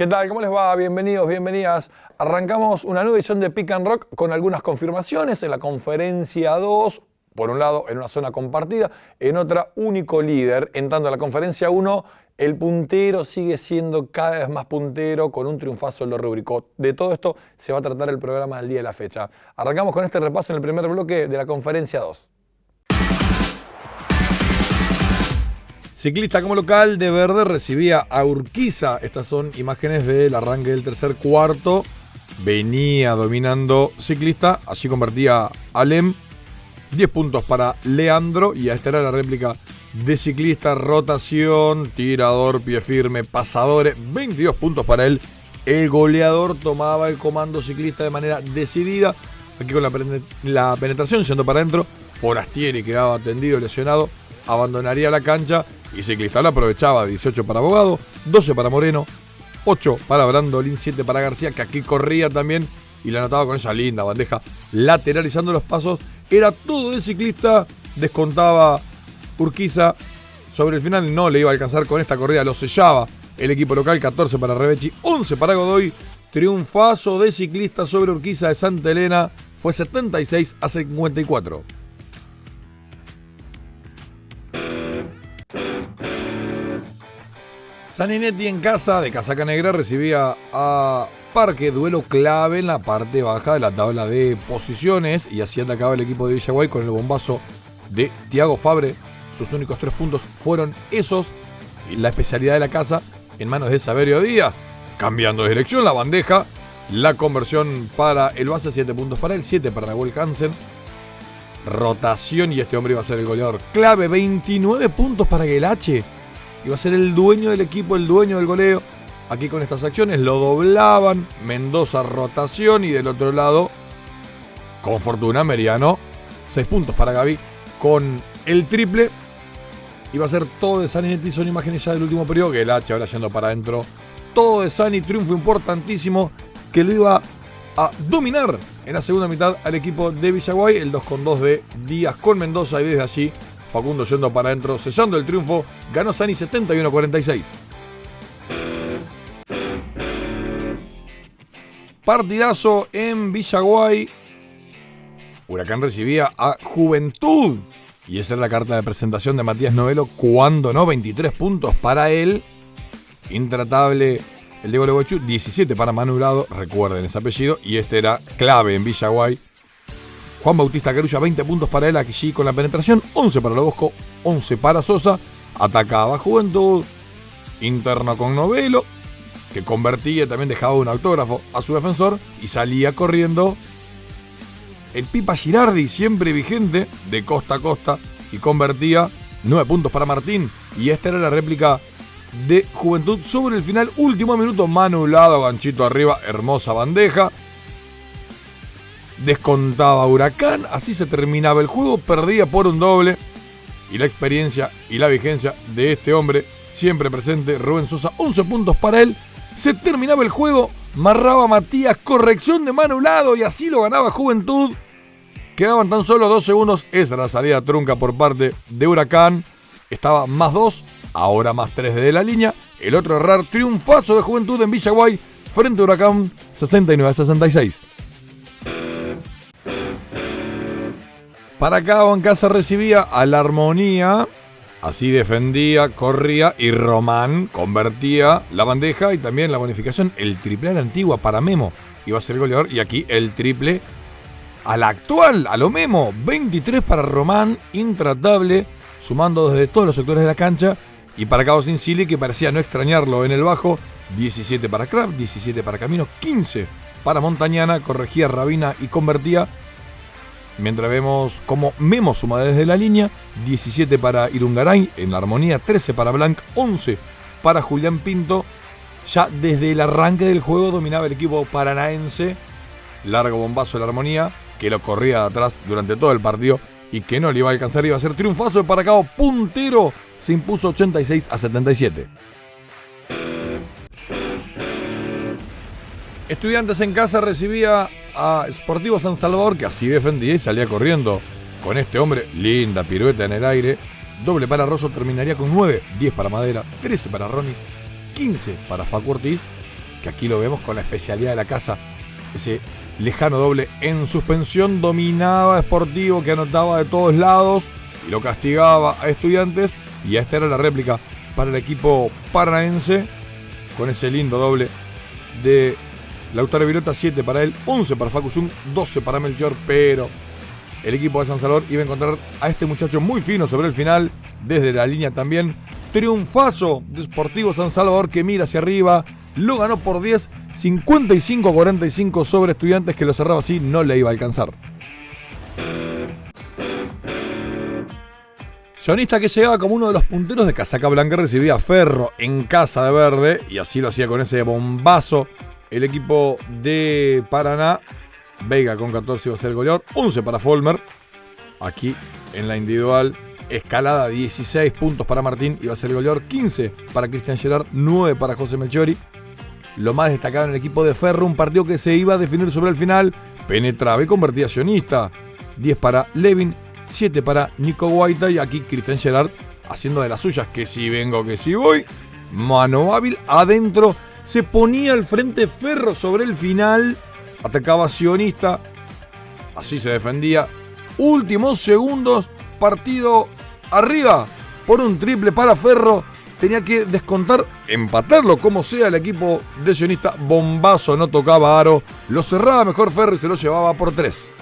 ¿Qué tal? ¿Cómo les va? Bienvenidos, bienvenidas. Arrancamos una nueva edición de Pick and Rock con algunas confirmaciones en la conferencia 2. Por un lado, en una zona compartida, en otra, único líder. En tanto, en la conferencia 1, el puntero sigue siendo cada vez más puntero con un triunfazo lo rubricó. De todo esto se va a tratar el programa del día de la fecha. Arrancamos con este repaso en el primer bloque de la conferencia 2. Ciclista como local de verde recibía a Urquiza. Estas son imágenes del arranque del tercer cuarto. Venía dominando ciclista. Allí convertía Alem. 10 puntos para Leandro. Y esta era la réplica de ciclista. Rotación, tirador, pie firme, pasadores. 22 puntos para él. El goleador tomaba el comando ciclista de manera decidida. Aquí con la, la penetración yendo para adentro. Forastieri quedaba tendido, lesionado. Abandonaría la cancha y Ciclista lo aprovechaba 18 para Abogado, 12 para Moreno, 8 para Brandolín, 7 para García, que aquí corría también y la anotaba con esa linda bandeja lateralizando los pasos. Era todo de ciclista, descontaba Urquiza. Sobre el final no le iba a alcanzar con esta corrida, lo sellaba el equipo local, 14 para Rebechi, 11 para Godoy. Triunfazo de ciclista sobre Urquiza de Santa Elena fue 76 a 54. Saninetti en casa de Casaca Negra recibía a Parque, duelo clave en la parte baja de la tabla de posiciones y así atacaba el equipo de Villaguay con el bombazo de Tiago Fabre. Sus únicos tres puntos fueron esos y la especialidad de la casa en manos de Saberio Díaz. Cambiando de dirección la bandeja, la conversión para el base, 7 puntos para él, 7 para Nahuel Hansen. Rotación y este hombre iba a ser el goleador clave, 29 puntos para Gelache iba a ser el dueño del equipo, el dueño del goleo. Aquí con estas acciones lo doblaban, Mendoza rotación y del otro lado, con fortuna, Meriano, 6 puntos para Gaby con el triple. Iba a ser todo de Sani son imágenes ya del último periodo, que el H ahora yendo para adentro. Todo de Sani, triunfo importantísimo que lo iba a dominar en la segunda mitad al equipo de Villaguay, el 2 con 2 de Díaz con Mendoza y desde allí Facundo yendo para adentro, cesando el triunfo, ganó Sani 71-46. Partidazo en Villaguay. Huracán recibía a Juventud. Y esa es la carta de presentación de Matías Novelo. Cuando no, 23 puntos para él. Intratable el de Gualeguaychú. 17 para Manurado. Recuerden ese apellido. Y este era clave en Villaguay Juan Bautista Carulla, 20 puntos para él aquí con la penetración, 11 para Lobosco, 11 para Sosa. Atacaba Juventud, interno con Novelo, que convertía, también dejaba un autógrafo a su defensor y salía corriendo el Pipa Girardi, siempre vigente, de costa a costa y convertía 9 puntos para Martín. Y esta era la réplica de Juventud sobre el final, último minuto, manulado, ganchito arriba, hermosa bandeja descontaba Huracán, así se terminaba el juego, perdía por un doble. Y la experiencia y la vigencia de este hombre, siempre presente, Rubén Sosa, 11 puntos para él. Se terminaba el juego, marraba Matías, corrección de mano lado y así lo ganaba Juventud. Quedaban tan solo dos segundos, esa era la salida trunca por parte de Huracán. Estaba más dos, ahora más tres de la línea. El otro errar, triunfazo de Juventud en Villaguay frente a Huracán 69 a 66. Para en casa recibía a la armonía. Así defendía, corría y Román convertía la bandeja y también la bonificación. El triple a la antigua para Memo iba a ser el goleador. Y aquí el triple a la actual, a lo Memo. 23 para Román, intratable, sumando desde todos los sectores de la cancha. Y para Cabo Sincili, que parecía no extrañarlo en el bajo. 17 para Crab, 17 para Camino, 15 para Montañana. Corregía Rabina y convertía Mientras vemos cómo Memo suma desde la línea, 17 para Irungaray en la armonía, 13 para Blanc, 11 para Julián Pinto. Ya desde el arranque del juego dominaba el equipo paranaense. Largo bombazo de la armonía, que lo corría atrás durante todo el partido y que no le iba a alcanzar, iba a ser triunfazo de Paracao, puntero, se impuso 86 a 77. Estudiantes en casa recibía a Sportivo San Salvador, que así defendía y salía corriendo con este hombre. Linda pirueta en el aire. Doble para Rosso terminaría con 9, 10 para Madera, 13 para Ronis, 15 para Facu Ortiz que aquí lo vemos con la especialidad de la casa, ese lejano doble en suspensión, dominaba Sportivo que anotaba de todos lados y lo castigaba a estudiantes y esta era la réplica para el equipo paranaense con ese lindo doble de Lautaro Virota, 7 para él, 11 para Facu 12 para Melchior, pero el equipo de San Salvador iba a encontrar a este muchacho muy fino sobre el final, desde la línea también. Triunfazo de Sportivo San Salvador que mira hacia arriba, lo ganó por 10, 55-45 sobre estudiantes que lo cerraba así, no le iba a alcanzar. Sionista que llegaba como uno de los punteros de casaca blanca recibía Ferro en casa de verde y así lo hacía con ese bombazo el equipo de Paraná. Vega con 14 iba a ser el goleador, 11 para Folmer. Aquí en la individual, escalada 16 puntos para Martín, iba a ser el goleador, 15 para Cristian Gerard, 9 para José Melchori. Lo más destacado en el equipo de Ferro, un partido que se iba a definir sobre el final, penetraba y convertía sionista. 10 para Levin, 7 para Nico Guaita y aquí Cristian Gerard haciendo de las suyas, que si vengo, que si voy. Mano hábil adentro, se ponía al frente Ferro sobre el final, atacaba Sionista, así se defendía. Últimos segundos, partido arriba por un triple para Ferro. Tenía que descontar, empatarlo como sea el equipo de Sionista. Bombazo, no tocaba aro. Lo cerraba mejor Ferro y se lo llevaba por tres.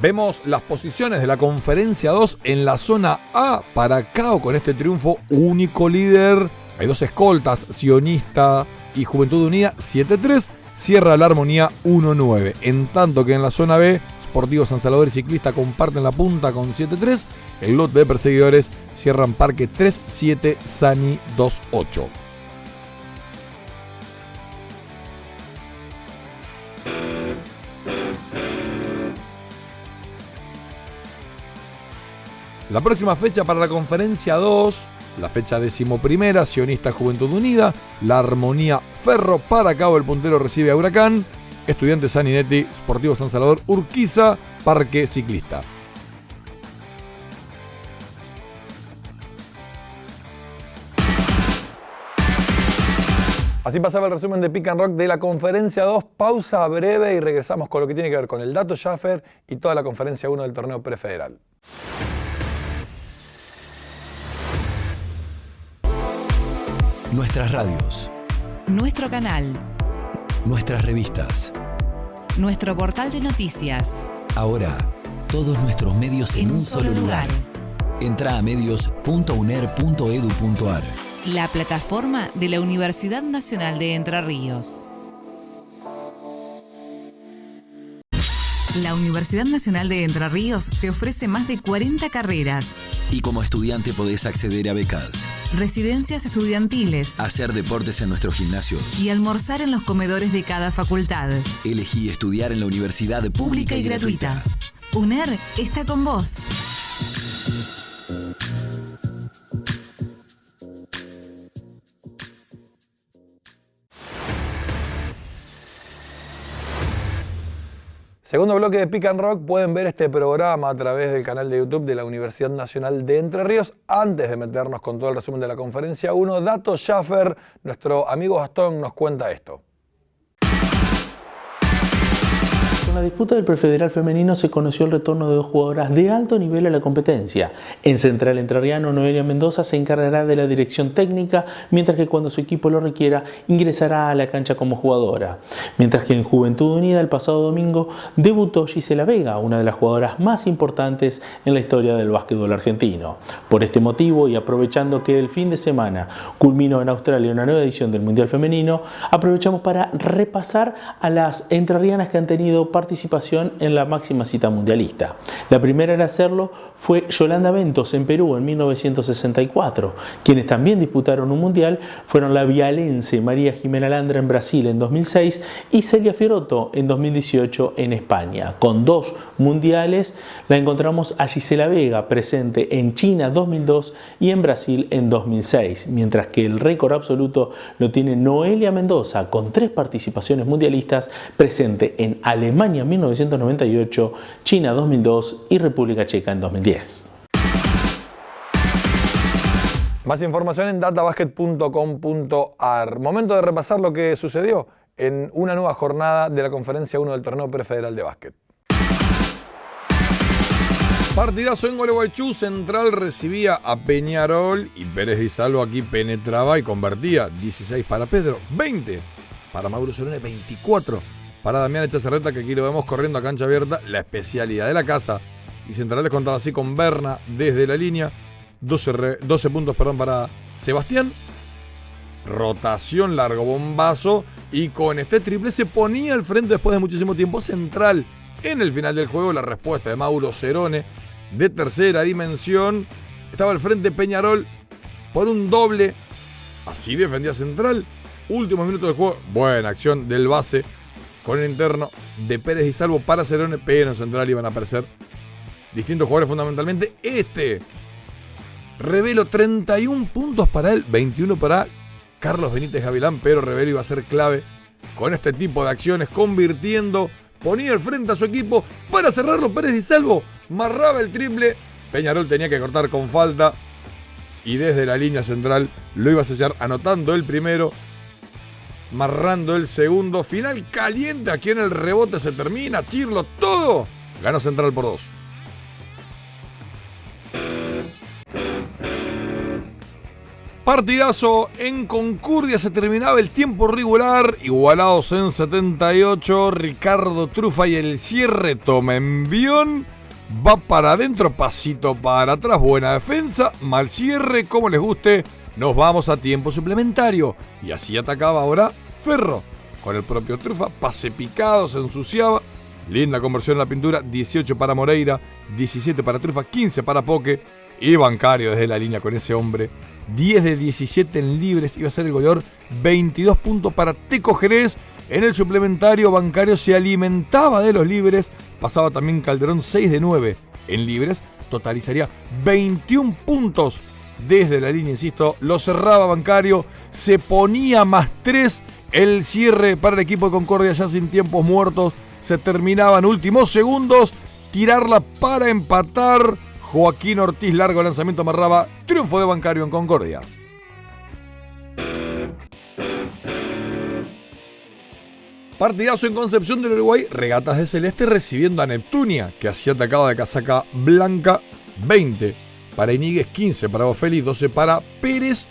Vemos las posiciones de la conferencia 2 en la zona A para Cao con este triunfo único líder. Hay dos escoltas, Sionista y Juventud Unida 7-3. Cierra la armonía 1-9. En tanto que en la zona B, Sportivo San Salvador y Ciclista comparten la punta con 7-3. El lote de perseguidores cierran Parque 3-7, Sani 2-8. La próxima fecha para la conferencia 2, la fecha decimoprimera, Sionista Juventud Unida, la Armonía Ferro para Cabo el puntero recibe a Huracán, Estudiantes Saninetti, Sportivo San Salvador, Urquiza, Parque Ciclista. Así pasaba el resumen de Pick and Rock de la conferencia 2. Pausa breve y regresamos con lo que tiene que ver con el dato Schaffer y toda la conferencia 1 del torneo prefederal. Nuestras radios. Nuestro canal. Nuestras revistas. Nuestro portal de noticias. Ahora, todos nuestros medios en, un, solo lugar. Entra a medios.uner.edu.ar. La plataforma de la Universidad Nacional de Entre Ríos. La Universidad Nacional de Entre Ríos te ofrece más de 40 carreras. Y como estudiante podés acceder a becas residencias estudiantiles, hacer deportes en nuestro gimnasio y almorzar en los comedores de cada facultad. Elegí estudiar en la universidad pública, y, gratuita. UNER está con vos. Segundo bloque de Pick and Rock, pueden ver este programa a través del canal de YouTube de la Universidad Nacional de Entre Ríos. Antes de meternos con todo el resumen de la conferencia 1, Dato Schaffer, nuestro amigo Gastón, nos cuenta esto. La disputa del prefederal femenino se conoció el retorno de dos jugadoras de alto nivel a la competencia. En Central Entrerriano, Noelia Mendoza se encargará de la dirección técnica, mientras que cuando su equipo lo requiera, ingresará a la cancha como jugadora. Mientras que en Juventud Unida el pasado domingo debutó Gisela Vega, una de las jugadoras más importantes en la historia del básquetbol argentino. Por este motivo y aprovechando que el fin de semana culminó en Australia una nueva edición del Mundial Femenino, aprovechamos para repasar a las entrerrianas que han tenido parte en la máxima cita mundialista. La primera en hacerlo fue Yolanda Ventos en Perú en 1964. Quienes también disputaron un mundial fueron la vialense María Jimena Landra en Brasil en 2006 y Celia Fierotto en 2018 en España. Con dos mundiales la encontramos a Gisela Vega presente en China 2002 y en Brasil en 2006, mientras que el récord absoluto lo tiene Noelia Mendoza con tres participaciones mundialistas presente en Alemania 1998, China 2002 y República Checa en 2010. Más información en databasket.com.ar. Momento de repasar lo que sucedió en una nueva jornada de la conferencia 1 del torneo prefederal de básquet. Partidazo en Gualeguaychú, Central recibía a Peñarol y Pérez Di Salvo aquí penetraba y convertía 16 para Pedro, 20 para Mauro Solone, 24 para Damián Echacerreta, que aquí lo vemos corriendo a cancha abierta, la especialidad de la casa. Y Central les contaba así con Berna desde la línea, 12, 12 puntos perdón, para Sebastián, rotación largo bombazo y con este triple se ponía al frente después de muchísimo tiempo Central. En el final del juego la respuesta de Mauro Cerone de tercera dimensión. Estaba al frente Peñarol por un doble. Así defendía Central. Últimos minutos del juego. Buena acción del base con el interno de Pérez y Salvo para Cerone. Pero en Central iban a aparecer distintos jugadores fundamentalmente. Este Revelo 31 puntos para él, 21 para Carlos Benítez Gavilán, pero Revelo iba a ser clave con este tipo de acciones, convirtiendo ponía al frente a su equipo para cerrarlo Pérez y Salvo. Marraba el triple. Peñarol tenía que cortar con falta. Y desde la línea central lo iba a sellar anotando el primero. Marrando el segundo. Final caliente. Aquí en el rebote se termina. Chirlo todo. Ganó Central por dos. Partidazo en Concordia, se terminaba el tiempo regular, igualados en 78, Ricardo Trufa y el cierre toma envión, va para adentro, pasito para atrás, buena defensa, mal cierre, como les guste, nos vamos a tiempo suplementario. Y así atacaba ahora Ferro, con el propio Trufa, pase picado, se ensuciaba, linda conversión en la pintura, 18 para Moreira, 17 para Trufa, 15 para Poque, y bancario desde la línea con ese hombre. 10 de 17 en libres, iba a ser el goleador, 22 puntos para Teco Jerez. En el suplementario bancario se alimentaba de los libres, pasaba también Calderón 6 de 9 en libres, totalizaría 21 puntos desde la línea, insisto, lo cerraba bancario, se ponía más 3 el cierre para el equipo de Concordia ya sin tiempos muertos, se terminaban últimos segundos, tirarla para empatar Joaquín Ortiz, largo lanzamiento amarraba, triunfo de Bancario en Concordia. Partidazo en Concepción del Uruguay, regatas de Celeste recibiendo a Neptunia, que así atacaba de casaca blanca, 20 para Iníguez, 15 para Bofelli, 12 para Pérez.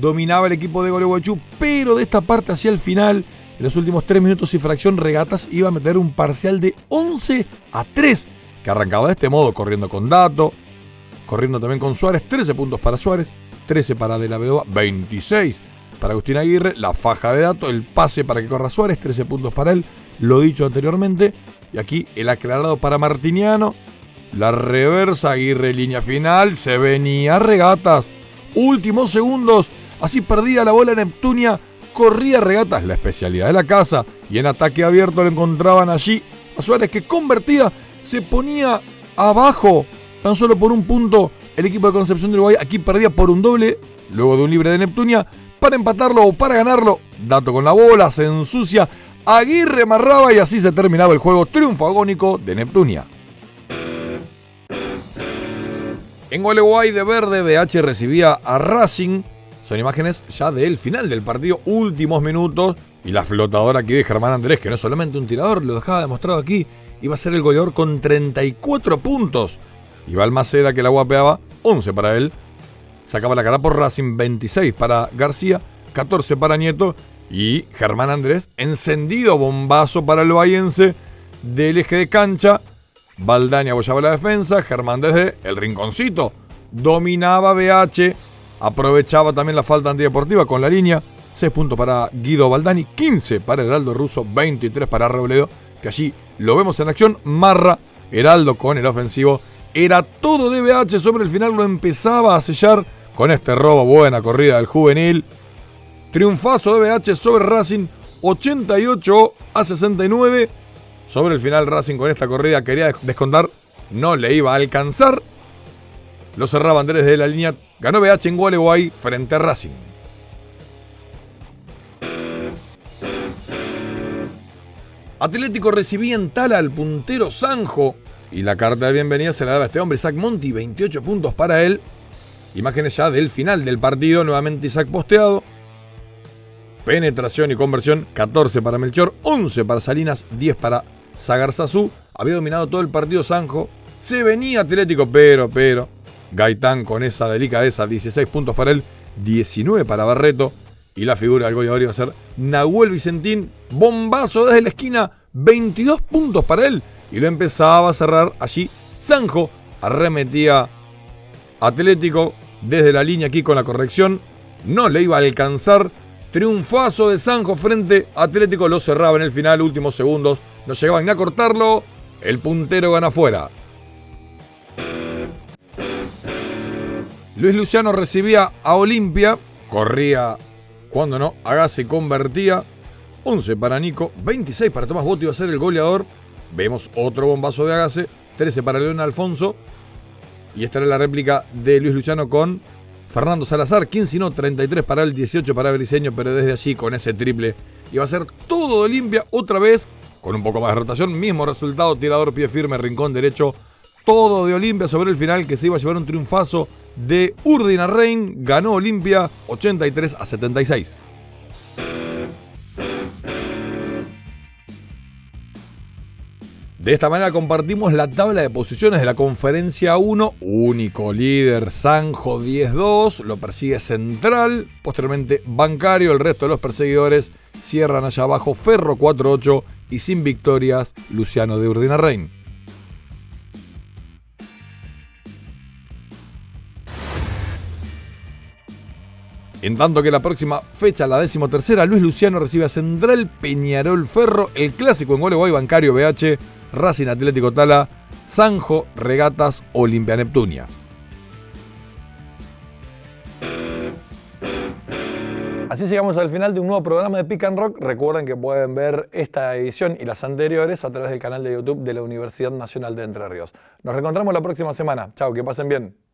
Dominaba el equipo de Gualeguaychú, pero de esta parte hacia el final, en los últimos 3 minutos y fracción, regatas iba a meter un parcial de 11 a 3 que arrancaba de este modo, corriendo con Dato, corriendo también con Suárez, 13 puntos para Suárez, 13 para De la Vedova, 26 para Agustín Aguirre, la faja de Dato, el pase para que corra Suárez, 13 puntos para él, lo dicho anteriormente, y aquí el aclarado para Martiniano, la reversa Aguirre, línea final, se venía regatas, últimos segundos, así perdía la bola Neptunia, corría regatas, la especialidad de la casa, y en ataque abierto lo encontraban allí a Suárez que convertía se ponía abajo tan solo por un punto el equipo de Concepción de Uruguay. Aquí perdía por un doble, luego de un libre de Neptunia. Para empatarlo o para ganarlo, Dato con la bola, se ensucia. Aguirre amarraba y así se terminaba el juego. Triunfo agónico de Neptunia. En Gualeguay de verde, BH recibía a Racing. Son imágenes ya del final del partido, últimos minutos. Y la flotadora aquí de Germán Andrés, que no es solamente un tirador, lo dejaba demostrado aquí iba a ser el goleador con 34 puntos. Y Balmaceda, que la guapeaba, 11 para él. Sacaba la cara por Racing, 26 para García, 14 para Nieto. Y Germán Andrés, encendido bombazo para el Bahiense del eje de cancha. Baldaña apoyaba la defensa, Germán desde el rinconcito dominaba BH, aprovechaba también la falta antideportiva con la línea. 6 puntos para Guido Baldani, 15 para Heraldo Russo, 23 para Robledo, que allí lo vemos en acción. Marra, Heraldo con el ofensivo. Era todo de BH. Sobre el final lo empezaba a sellar con este robo. Buena corrida del juvenil. Triunfazo de BH sobre Racing. 88 a 69. Sobre el final Racing con esta corrida quería descontar. No le iba a alcanzar. Lo cerraba Andrés de la línea. Ganó BH en Gualeguay frente a Racing. Atlético recibía en Tala al puntero Sanjo y la carta de bienvenida se la daba a este hombre, Zach Monti, 28 puntos para él. Imágenes ya del final del partido, nuevamente Isaac posteado. Penetración y conversión, 14 para Melchor, 11 para Salinas, 10 para Sagarzazú. Había dominado todo el partido Sanjo. Se venía Atlético, pero, pero. Gaitán con esa delicadeza, 16 puntos para él, 19 para Barreto. Y la figura del goleador iba a ser Nahuel Vicentín. Bombazo desde la esquina, 22 puntos para él. Y lo empezaba a cerrar allí. Sanjo arremetía Atlético desde la línea aquí con la corrección. No le iba a alcanzar. Triunfazo de Sanjo frente a Atlético. Lo cerraba en el final, últimos segundos. No llegaban ni a cortarlo. El puntero gana fuera. Luis Luciano recibía a Olimpia. Corría, cuando no, Agase convertía. 11 para Nico, 26 para Tomás Botti iba a ser el goleador. Vemos otro bombazo de Agase, 13 para León Alfonso. Y esta era la réplica de Luis Luciano con Fernando Salazar, 15 no, 33 para el 18 para Briseño, pero desde allí con ese triple iba a ser todo de Olimpia otra vez, con un poco más de rotación, mismo resultado, tirador pie firme, rincón derecho, todo de Olimpia sobre el final que se iba a llevar un triunfazo de Urdina Rein, ganó Olimpia 83 a 76. De esta manera compartimos la tabla de posiciones de la conferencia 1, único líder Sanjo 10-2, lo persigue Central, posteriormente Bancario, el resto de los perseguidores cierran allá abajo Ferro 4-8 y sin victorias Luciano de Urdina Rein. En tanto que la próxima fecha, la decimotercera, Luis Luciano recibe a Central Peñarol Ferro, el clásico en Gualeguay Bancario BH, Racing Atlético Tala, Sanjo, Regatas, Olimpia Neptunia. Así llegamos al final de un nuevo programa de Pick and Rock. Recuerden que pueden ver esta edición y las anteriores a través del canal de YouTube de la Universidad Nacional de Entre Ríos. Nos reencontramos la próxima semana. Chao, que pasen bien.